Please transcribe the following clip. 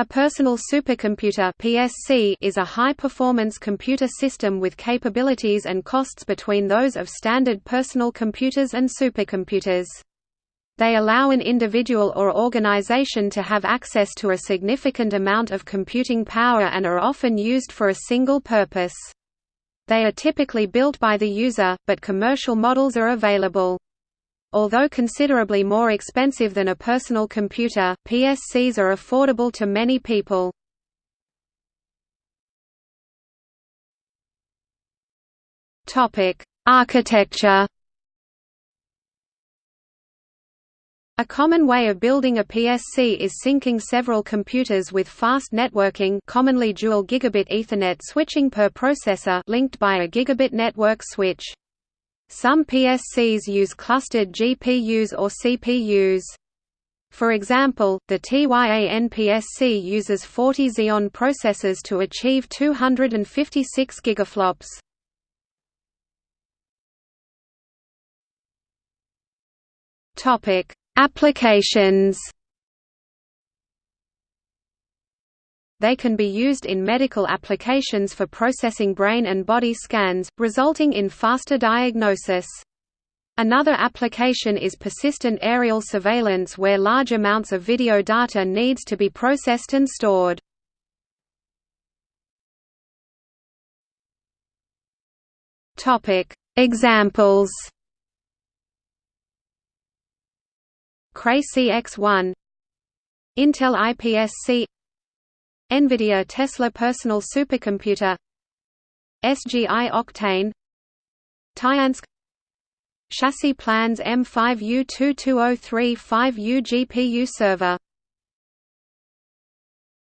A personal supercomputer (PSC) is a high-performance computer system with capabilities and costs between those of standard personal computers and supercomputers. They allow an individual or organization to have access to a significant amount of computing power and are often used for a single purpose. They are typically built by the user, but commercial models are available. Although considerably more expensive than a personal computer, PSCs are affordable to many people. Architecture A common way of building a PSC is syncing several computers with fast networking commonly dual gigabit Ethernet switching per processor linked by a gigabit network switch. Some PSCs use clustered GPUs or CPUs. For example, the TYAN PSC uses 40 Xeon processors to achieve 256 gigaflops. Topic: Applications They can be used in medical applications for processing brain and body scans, resulting in faster diagnosis. Another application is persistent aerial surveillance where large amounts of video data needs to be processed and stored. Examples Cray CX1 Intel IPSC NVIDIA Tesla Personal Supercomputer SGI Octane Tyansk Chassis plans M5U22035U GPU server